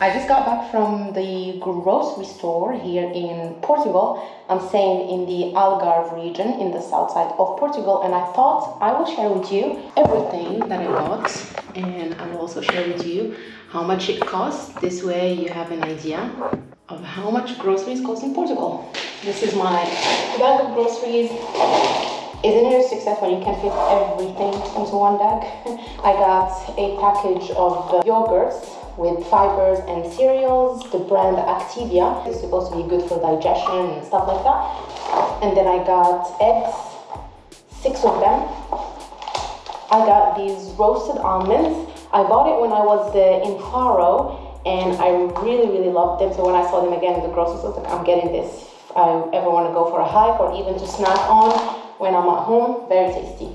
I just got back from the grocery store here in Portugal. I'm staying in the Algarve region in the south side of Portugal, and I thought I will share with you everything that I got, and I will also share with you how much it costs. This way, you have an idea of how much groceries cost in Portugal. This is my bag of groceries. Isn't it a success when you can fit everything into one bag? I got a package of uh, yogurts with fibers and cereals. The brand Activia is supposed to be good for digestion and stuff like that. And then I got eggs, six of them. I got these roasted almonds. I bought it when I was uh, in Faro and I really, really loved them. So when I saw them again in the grocery store, I was like, I'm getting this. If I ever want to go for a hike or even to snack on when I'm at home, very tasty.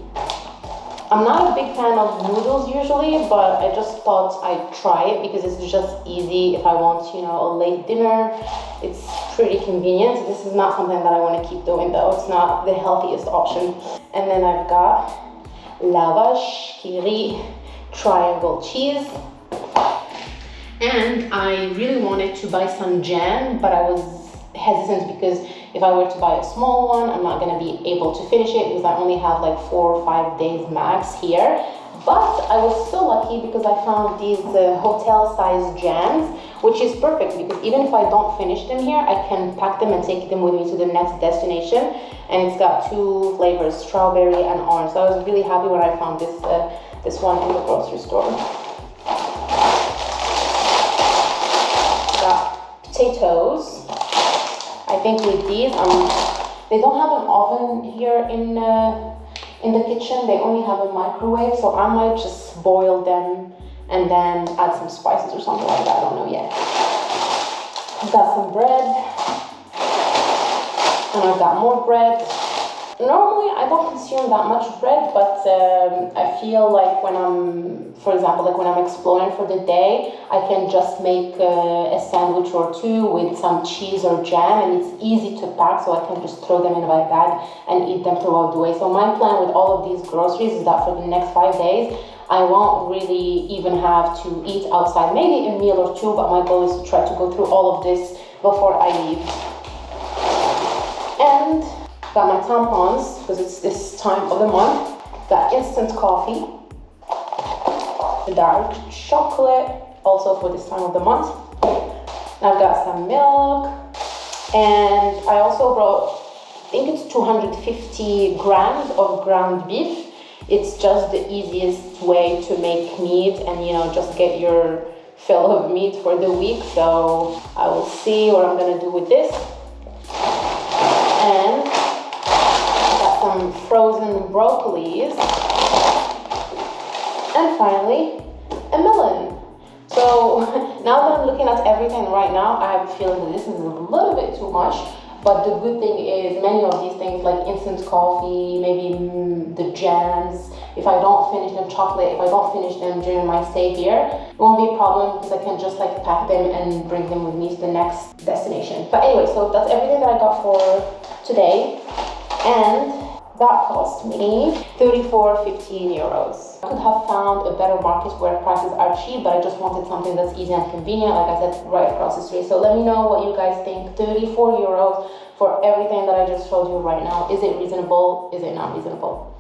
I'm not a big fan of noodles usually, but I just thought I'd try it because it's just easy if I want, you know, a late dinner. It's pretty convenient. This is not something that I want to keep doing though. It's not the healthiest option. And then I've got La Vache qui rit, triangle cheese. And I really wanted to buy some jam, but I was hesitant because if I were to buy a small one, I'm not gonna be able to finish it because I only have like four or five days max here. But I was so lucky because I found these uh, hotel size jams, which is perfect because even if I don't finish them here, I can pack them and take them with me to the next destination. And it's got two flavors, strawberry and orange. So I was really happy when I found this, uh, this one in the grocery store. Think with these, um, they don't have an oven here in uh, in the kitchen. They only have a microwave, so I might just boil them and then add some spices or something like that. I don't know yet. I've got some bread, and I've got more bread. Normally, I don't consume that much bread, but um, I feel like when I'm, for example, like when I'm exploring for the day, I can just make uh, a sandwich or two with some cheese or jam, and it's easy to pack, so I can just throw them in my bag and eat them throughout the way. So my plan with all of these groceries is that for the next five days, I won't really even have to eat outside, maybe a meal or two, but my goal is to try to go through all of this before I leave. And Got my tampons, because it's this time of the month. Got instant coffee. The Dark chocolate, also for this time of the month. I've got some milk. And I also brought, I think it's 250 grams of ground beef. It's just the easiest way to make meat and, you know, just get your fill of meat for the week. So I will see what I'm gonna do with this. And some frozen broccolis, and finally, a melon. So now that I'm looking at everything right now, I have a feeling that this is a little bit too much. But the good thing is many of these things like instant coffee, maybe mm, the jams, if I don't finish them chocolate, if I don't finish them during my stay here, it won't be a problem because I can just like pack them and bring them with me to the next destination. But anyway, so that's everything that I got for today. And that cost me 34, 15 euros. I could have found a better market where prices are cheap, but I just wanted something that's easy and convenient, like I said, right across the street. So let me know what you guys think. 34 euros for everything that I just showed you right now. Is it reasonable? Is it not reasonable?